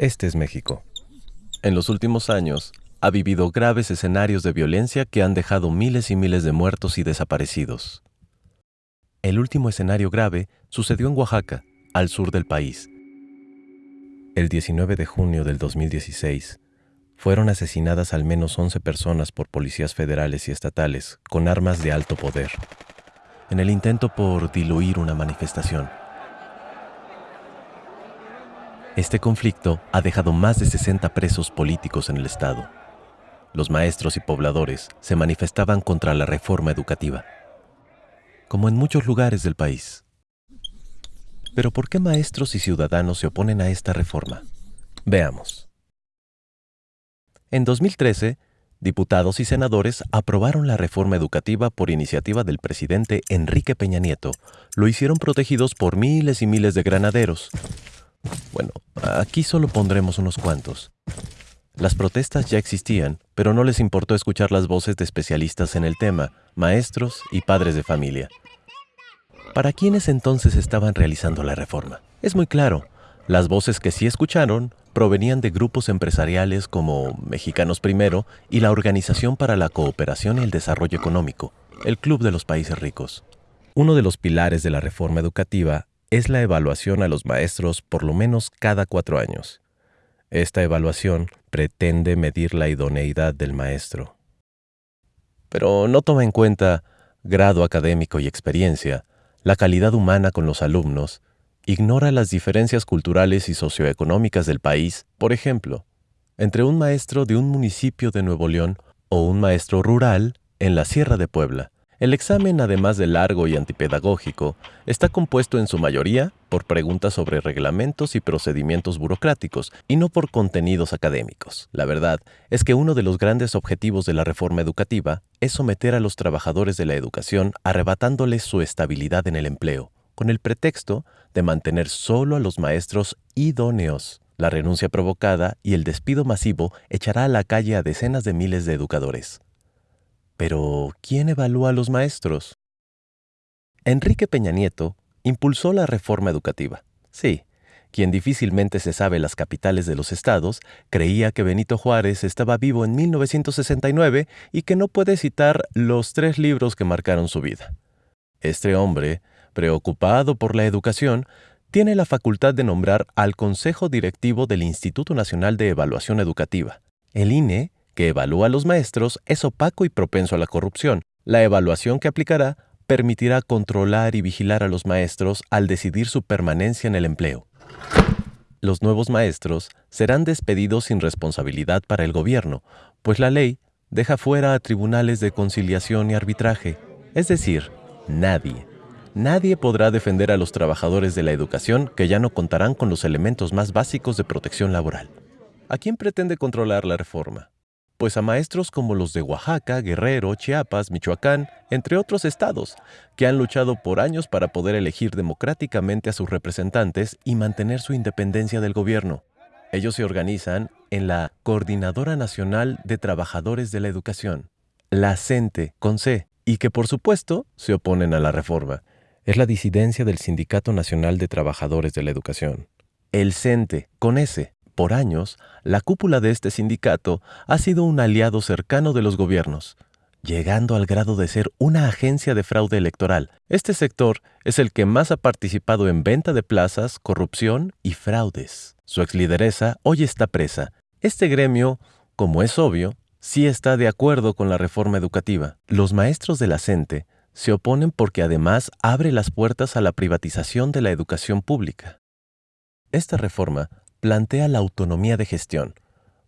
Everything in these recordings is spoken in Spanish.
Este es México. En los últimos años, ha vivido graves escenarios de violencia que han dejado miles y miles de muertos y desaparecidos. El último escenario grave sucedió en Oaxaca, al sur del país. El 19 de junio del 2016, fueron asesinadas al menos 11 personas por policías federales y estatales con armas de alto poder, en el intento por diluir una manifestación. Este conflicto ha dejado más de 60 presos políticos en el Estado. Los maestros y pobladores se manifestaban contra la reforma educativa, como en muchos lugares del país. Pero ¿por qué maestros y ciudadanos se oponen a esta reforma? Veamos. En 2013, diputados y senadores aprobaron la reforma educativa por iniciativa del presidente Enrique Peña Nieto. Lo hicieron protegidos por miles y miles de granaderos, bueno, aquí solo pondremos unos cuantos. Las protestas ya existían, pero no les importó escuchar las voces de especialistas en el tema, maestros y padres de familia. ¿Para quiénes entonces estaban realizando la reforma? Es muy claro, las voces que sí escucharon provenían de grupos empresariales como Mexicanos Primero y la Organización para la Cooperación y el Desarrollo Económico, el Club de los Países Ricos. Uno de los pilares de la reforma educativa es la evaluación a los maestros por lo menos cada cuatro años. Esta evaluación pretende medir la idoneidad del maestro. Pero no toma en cuenta grado académico y experiencia, la calidad humana con los alumnos, ignora las diferencias culturales y socioeconómicas del país, por ejemplo, entre un maestro de un municipio de Nuevo León o un maestro rural en la Sierra de Puebla, el examen, además de largo y antipedagógico, está compuesto en su mayoría por preguntas sobre reglamentos y procedimientos burocráticos y no por contenidos académicos. La verdad es que uno de los grandes objetivos de la reforma educativa es someter a los trabajadores de la educación arrebatándoles su estabilidad en el empleo, con el pretexto de mantener solo a los maestros idóneos. La renuncia provocada y el despido masivo echará a la calle a decenas de miles de educadores. Pero, ¿quién evalúa a los maestros? Enrique Peña Nieto impulsó la reforma educativa. Sí, quien difícilmente se sabe las capitales de los estados, creía que Benito Juárez estaba vivo en 1969 y que no puede citar los tres libros que marcaron su vida. Este hombre, preocupado por la educación, tiene la facultad de nombrar al Consejo Directivo del Instituto Nacional de Evaluación Educativa. El INE que evalúa a los maestros es opaco y propenso a la corrupción. La evaluación que aplicará permitirá controlar y vigilar a los maestros al decidir su permanencia en el empleo. Los nuevos maestros serán despedidos sin responsabilidad para el gobierno, pues la ley deja fuera a tribunales de conciliación y arbitraje. Es decir, nadie, nadie podrá defender a los trabajadores de la educación que ya no contarán con los elementos más básicos de protección laboral. ¿A quién pretende controlar la reforma? Pues a maestros como los de Oaxaca, Guerrero, Chiapas, Michoacán, entre otros estados, que han luchado por años para poder elegir democráticamente a sus representantes y mantener su independencia del gobierno. Ellos se organizan en la Coordinadora Nacional de Trabajadores de la Educación, la CENTE, con C, y que por supuesto se oponen a la reforma. Es la disidencia del Sindicato Nacional de Trabajadores de la Educación. El CENTE, con S, por años, la cúpula de este sindicato ha sido un aliado cercano de los gobiernos, llegando al grado de ser una agencia de fraude electoral. Este sector es el que más ha participado en venta de plazas, corrupción y fraudes. Su exlideresa hoy está presa. Este gremio, como es obvio, sí está de acuerdo con la reforma educativa. Los maestros de la CENTE se oponen porque además abre las puertas a la privatización de la educación pública. Esta reforma plantea la autonomía de gestión.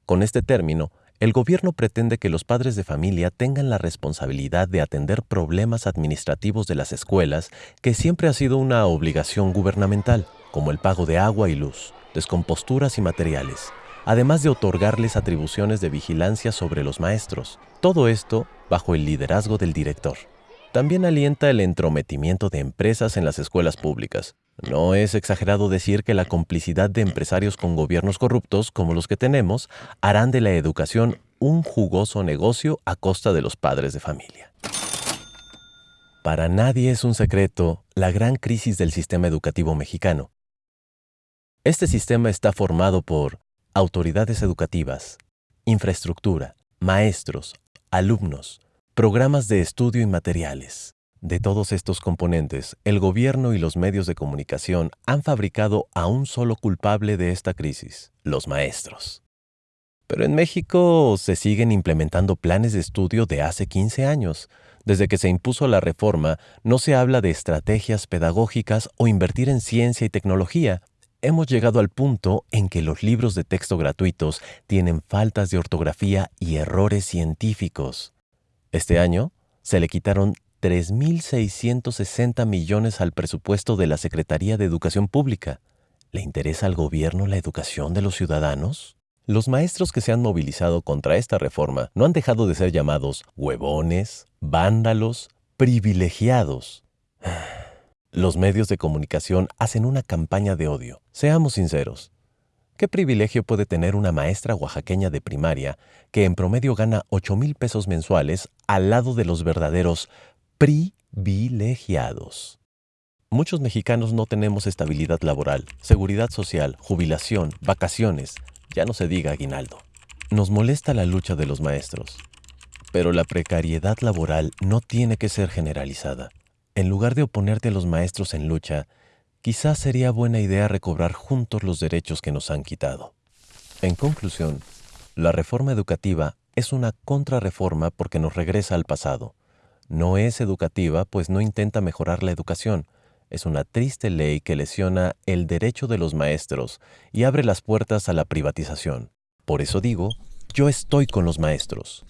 Con este término, el gobierno pretende que los padres de familia tengan la responsabilidad de atender problemas administrativos de las escuelas, que siempre ha sido una obligación gubernamental, como el pago de agua y luz, descomposturas y materiales, además de otorgarles atribuciones de vigilancia sobre los maestros. Todo esto bajo el liderazgo del director. También alienta el entrometimiento de empresas en las escuelas públicas, no es exagerado decir que la complicidad de empresarios con gobiernos corruptos como los que tenemos harán de la educación un jugoso negocio a costa de los padres de familia. Para nadie es un secreto la gran crisis del sistema educativo mexicano. Este sistema está formado por autoridades educativas, infraestructura, maestros, alumnos, programas de estudio y materiales. De todos estos componentes, el gobierno y los medios de comunicación han fabricado a un solo culpable de esta crisis, los maestros. Pero en México se siguen implementando planes de estudio de hace 15 años. Desde que se impuso la reforma, no se habla de estrategias pedagógicas o invertir en ciencia y tecnología. Hemos llegado al punto en que los libros de texto gratuitos tienen faltas de ortografía y errores científicos. Este año se le quitaron 3.660 millones al presupuesto de la Secretaría de Educación Pública. ¿Le interesa al gobierno la educación de los ciudadanos? Los maestros que se han movilizado contra esta reforma no han dejado de ser llamados huevones, vándalos, privilegiados. Los medios de comunicación hacen una campaña de odio. Seamos sinceros. ¿Qué privilegio puede tener una maestra oaxaqueña de primaria que en promedio gana 8 mil pesos mensuales al lado de los verdaderos privilegiados. Muchos mexicanos no tenemos estabilidad laboral, seguridad social, jubilación, vacaciones, ya no se diga aguinaldo. Nos molesta la lucha de los maestros, pero la precariedad laboral no tiene que ser generalizada. En lugar de oponerte a los maestros en lucha, quizás sería buena idea recobrar juntos los derechos que nos han quitado. En conclusión, la reforma educativa es una contrarreforma porque nos regresa al pasado, no es educativa, pues no intenta mejorar la educación. Es una triste ley que lesiona el derecho de los maestros y abre las puertas a la privatización. Por eso digo, yo estoy con los maestros.